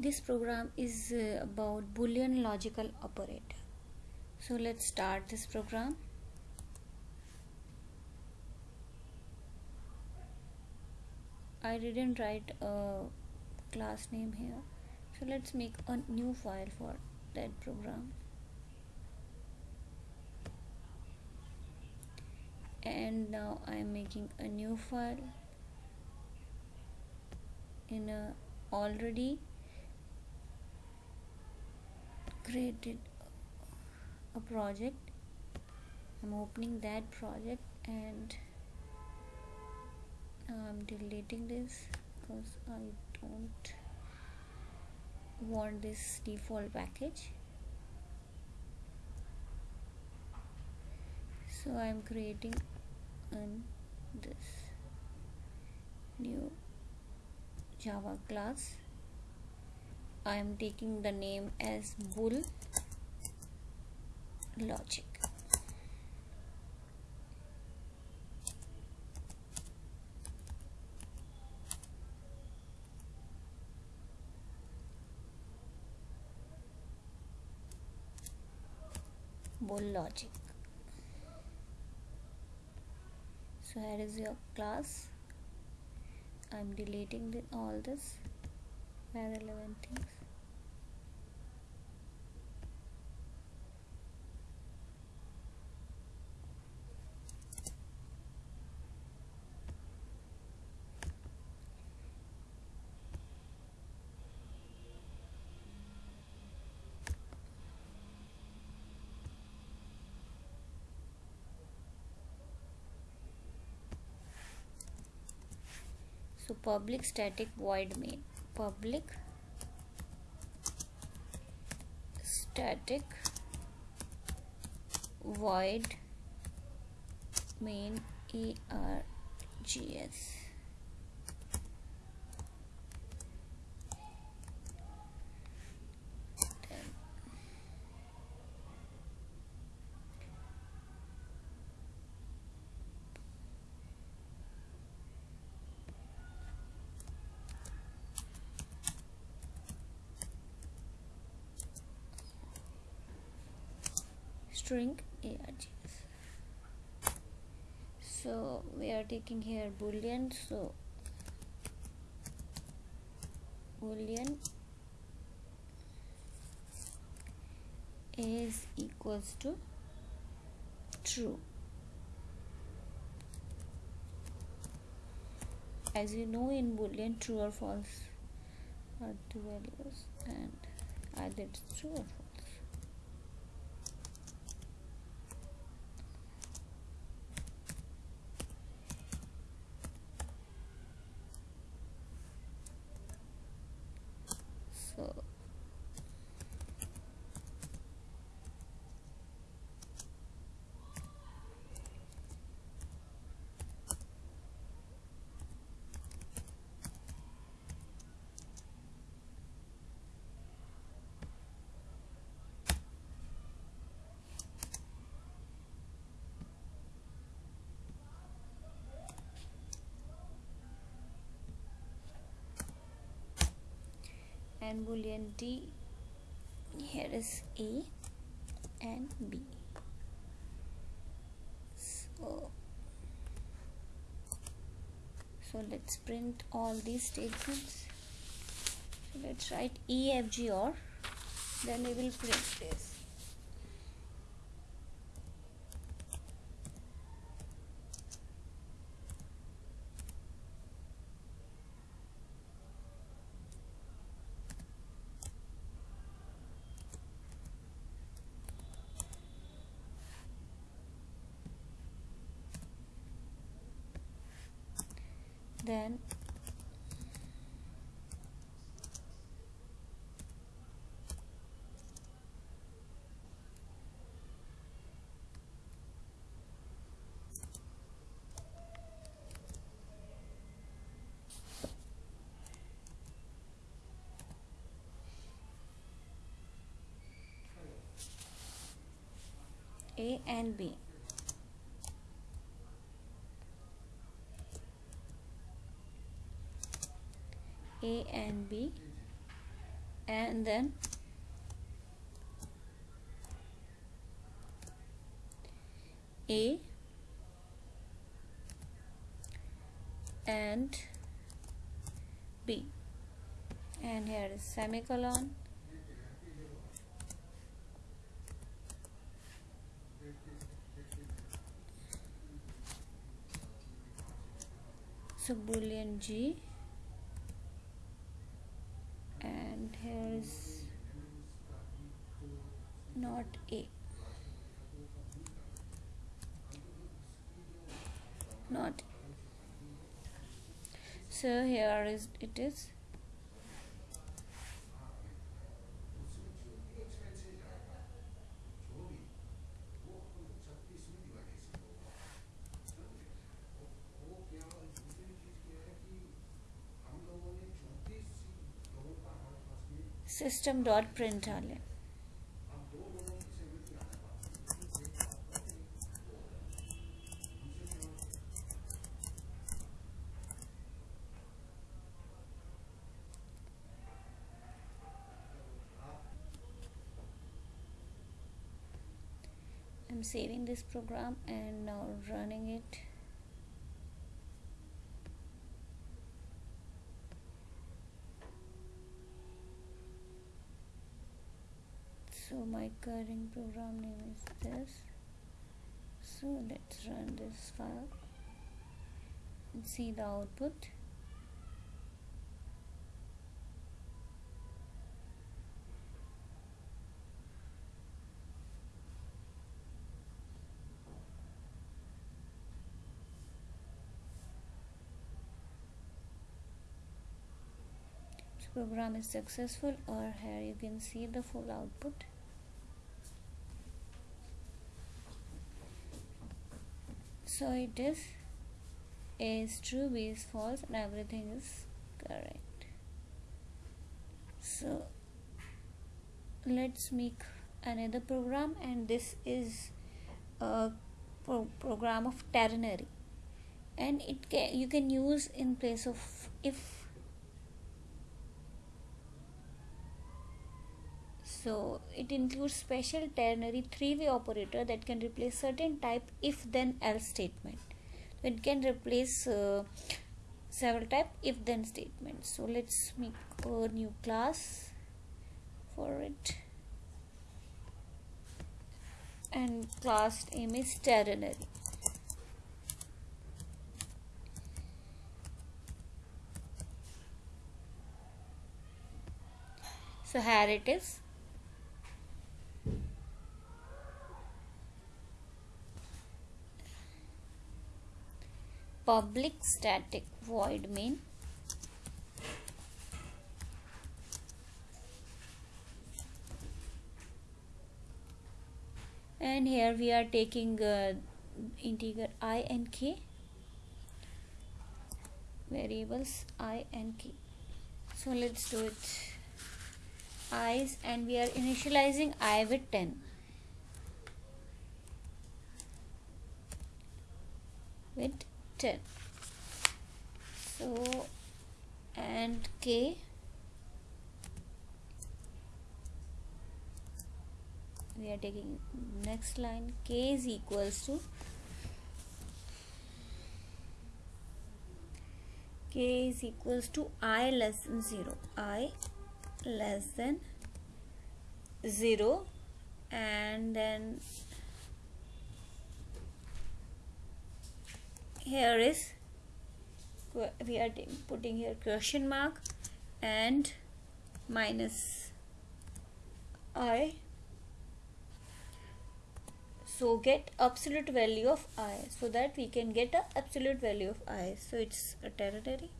this program is uh, about boolean logical operator. So let's start this program. I didn't write a class name here. So let's make a new file for that program. And now I'm making a new file in a already created a project. I'm opening that project and I'm deleting this because I don't want this default package. So I'm creating an this new Java class I am taking the name as bool logic. Bool logic. So here is your class. I'm deleting the, all this irrelevant things so public static void main public static void main args string args so we are taking here boolean so boolean is equals to true. As you know in boolean true or false are two values and either it's true or false so and boolean d here is a and b. So so let's print all these statements. So let's write e f g or then we will print this then A and B A and B. And then A and B. And here is semicolon. So boolean G and here is not A. Not so here is it is system dot println I'm saving this program and now running it current program name is this. So let's run this file and see the output. Program is successful or here you can see the full output so it is a is true b is false and everything is correct. So let's make another program and this is a pro program of ternary. And it can you can use in place of if so it includes special ternary three-way operator that can replace certain type if then else statement. It can replace uh, several type if then statements so let's make a new class for it. And class name is ternary. So here it is public static void main and here we are taking uh, integer i and k. Variables i and k. So let's do it. I's and we are initializing i with 10 with 10 so and k. We are taking next line. K is equals to k is equals to i less than 0 i less than 0 and then here is we are putting here question mark and minus i. So get absolute value of i so that we can get a absolute value of i. So it's a ternary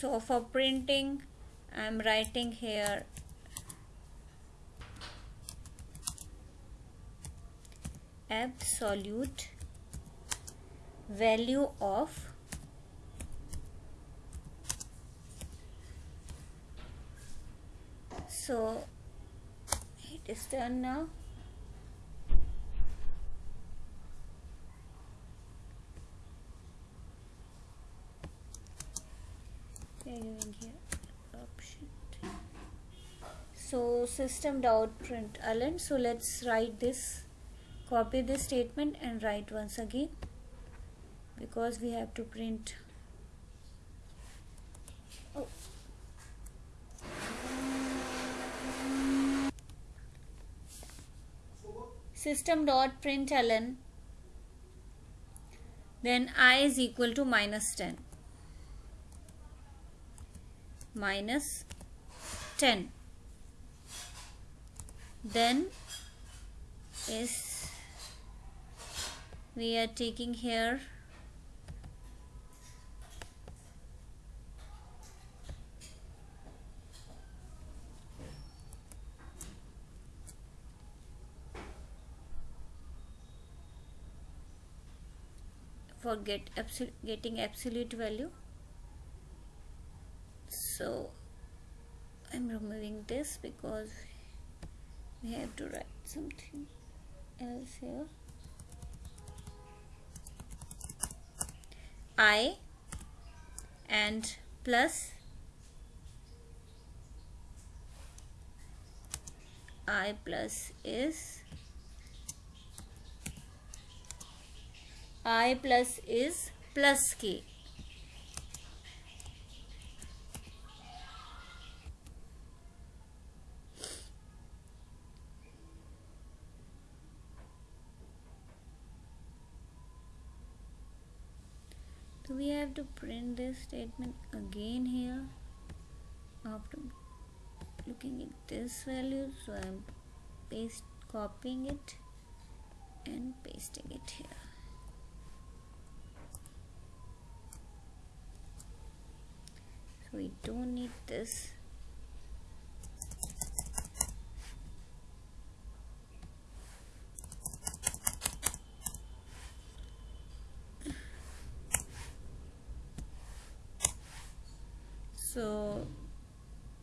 so for printing I'm writing here. Absolute value of so it is done now option oh, so system dot print. Ln so let's write this copy this statement and write once again because we have to print. Oh. system dot println then i is equal to minus 10 minus 10 then is we are taking here for get absolute getting absolute value so I'm removing this because we have to write something else here I and plus I plus is I plus is plus K. So we have to print this statement again here after looking at this value. So I'm paste copying it and pasting it here. So we don't need this so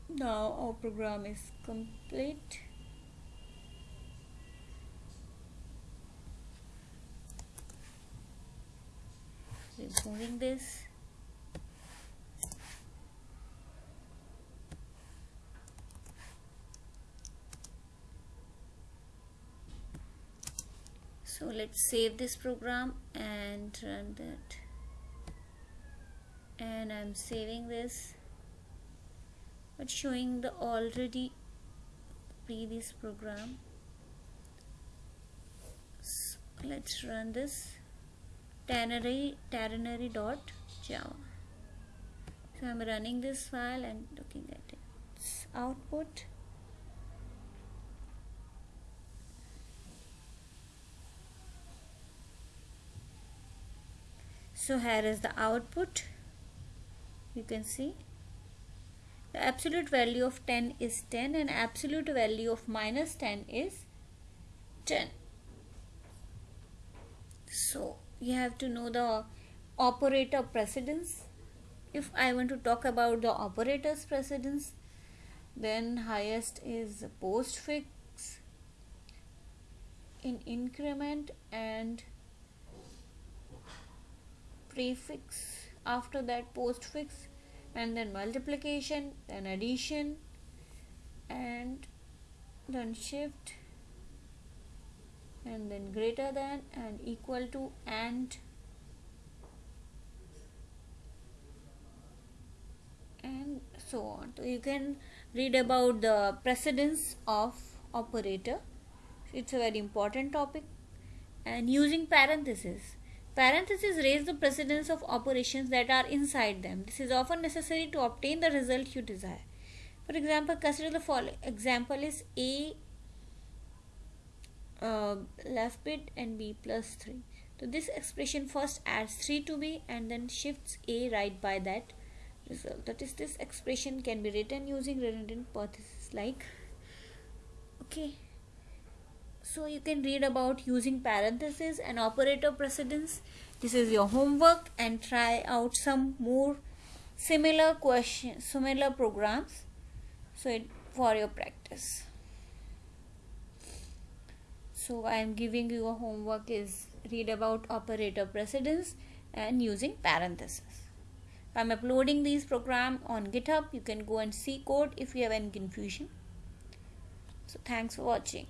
now our program is complete. Removing this. So let's save this program and run that. And I'm saving this but showing the already previous program. So let's run this. Ternary ternary dot java. So I'm running this file and looking at its output. So here is the output. You can see the absolute value of 10 is 10 and absolute value of minus 10 is 10 so you have to know the operator precedence. If I want to talk about the operator's precedence then highest is postfix in increment and prefix. After that postfix and then multiplication then addition and then shift and then greater than and equal to and and so on. So you can read about the precedence of operator. It's a very important topic. And using parenthesis Parentheses raise the precedence of operations that are inside them. This is often necessary to obtain the result you desire. For example, consider the following example is A uh, left bit and B plus 3. So this expression first adds 3 to B and then shifts A right by that result. That is this expression can be written using redundant parentheses like okay so you can read about using parentheses and operator precedence. This is your homework and try out some more similar questions similar programs. So it, for your practice. So i am giving you a homework is read about operator precedence and using parentheses. I'm uploading these program on github. You can go and see code if you have any confusion. So thanks for watching